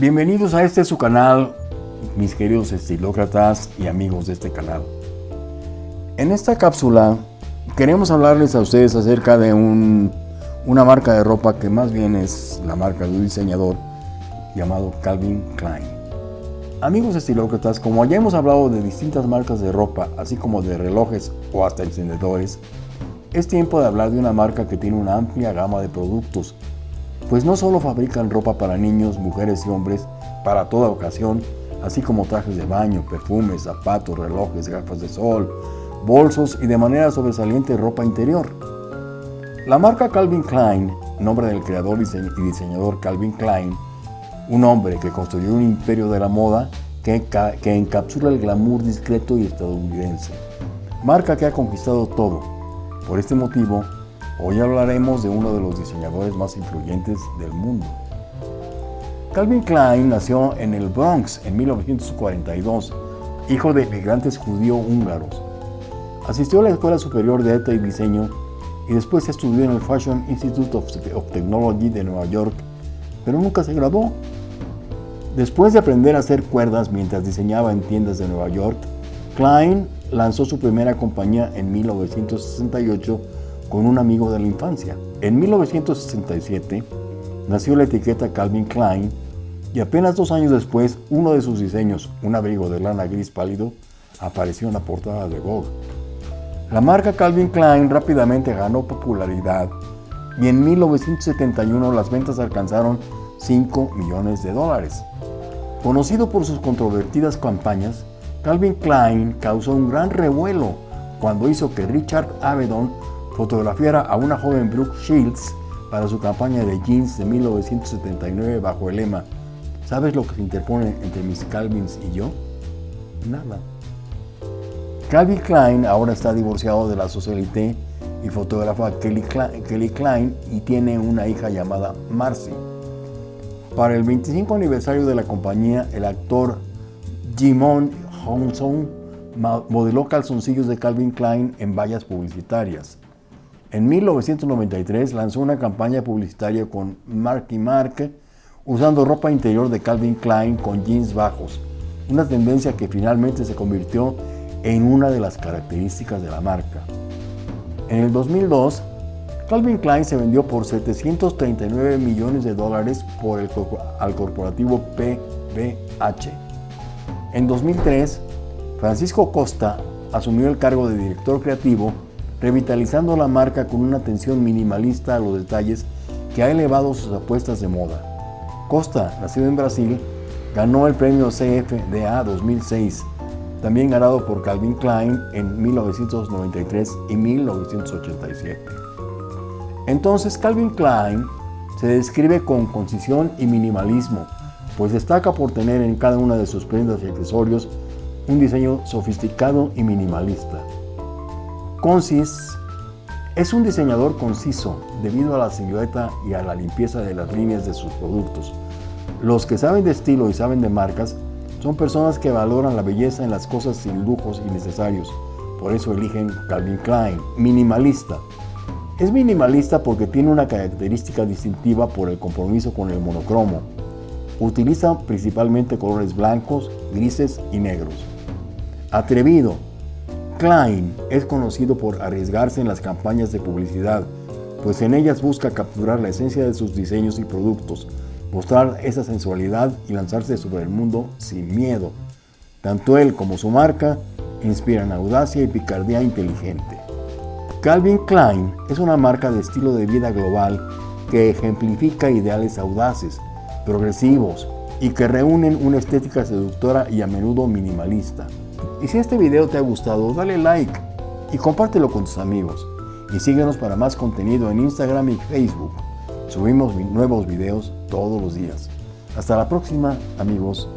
Bienvenidos a este su canal, mis queridos estilócratas y amigos de este canal. En esta cápsula queremos hablarles a ustedes acerca de una marca de ropa que más bien es la marca de un diseñador llamado Calvin Klein. Amigos estilócratas, como ya hemos hablado de distintas marcas de ropa, así como de relojes o hasta encendedores, es tiempo de hablar de una marca que tiene una amplia gama de productos, pues no solo fabrican ropa para niños, mujeres y hombres para toda ocasión, así como trajes de baño, perfumes, zapatos, relojes, gafas de sol, bolsos y de manera sobresaliente ropa interior. La marca Calvin Klein, nombre del creador y diseñador Calvin Klein, un hombre que construyó un imperio de la moda que, que encapsula el glamour discreto y estadounidense. Marca que ha conquistado todo, por este motivo, hoy hablaremos de uno de los diseñadores más influyentes del mundo. Calvin Klein nació en el Bronx en 1942, hijo de inmigrantes judío-húngaros. Asistió a la Escuela Superior de Arte y Diseño y después estudió en el Fashion Institute of Technology de Nueva York, pero nunca se graduó. Después de aprender a hacer cuerdas mientras diseñaba en tiendas de Nueva York, Klein lanzó su primera compañía en 1968 con un amigo de la infancia. En 1967 nació la etiqueta Calvin Klein y apenas dos años después uno de sus diseños, un abrigo de lana gris pálido, apareció en la portada de Vogue. La marca Calvin Klein rápidamente ganó popularidad y en 1971 las ventas alcanzaron 5 millones de dólares. Conocido por sus controvertidas campañas, Calvin Klein causó un gran revuelo cuando hizo que Richard Avedon fotografiara a una joven Brooke Shields para su campaña de jeans de 1979 bajo el lema ¿Sabes lo que se interpone entre mis Calvins y yo? Nada. Calvin Klein ahora está divorciado de la socialité y fotógrafa Kelly Klein, Kelly Klein y tiene una hija llamada Marcy. Para el 25 aniversario de la compañía, el actor Jimon Johnson modeló calzoncillos de Calvin Klein en vallas publicitarias. En 1993 lanzó una campaña publicitaria con Marky Mark usando ropa interior de Calvin Klein con jeans bajos, una tendencia que finalmente se convirtió en una de las características de la marca. En el 2002, Calvin Klein se vendió por 739 millones de dólares por el, al corporativo PBH. En 2003, Francisco Costa asumió el cargo de director creativo, revitalizando la marca con una atención minimalista a los detalles que ha elevado sus apuestas de moda. Costa, nacido en Brasil, ganó el premio CFDA 2006, también ganado por Calvin Klein en 1993 y 1987. Entonces Calvin Klein se describe con concisión y minimalismo, pues destaca por tener en cada una de sus prendas y accesorios un diseño sofisticado y minimalista. Concis es un diseñador conciso debido a la silueta y a la limpieza de las líneas de sus productos. Los que saben de estilo y saben de marcas son personas que valoran la belleza en las cosas sin lujos innecesarios. Por eso eligen Calvin Klein. Minimalista. Es minimalista porque tiene una característica distintiva por el compromiso con el monocromo, Utiliza principalmente colores blancos, grises y negros. Atrevido. Klein es conocido por arriesgarse en las campañas de publicidad, pues en ellas busca capturar la esencia de sus diseños y productos, mostrar esa sensualidad y lanzarse sobre el mundo sin miedo. Tanto él como su marca inspiran audacia y picardía inteligente. Calvin Klein es una marca de estilo de vida global que ejemplifica ideales audaces, progresivos y que reúnen una estética seductora y a menudo minimalista. Y si este video te ha gustado, dale like y compártelo con tus amigos. Y síguenos para más contenido en Instagram y Facebook. Subimos nuevos videos todos los días. Hasta la próxima, amigos.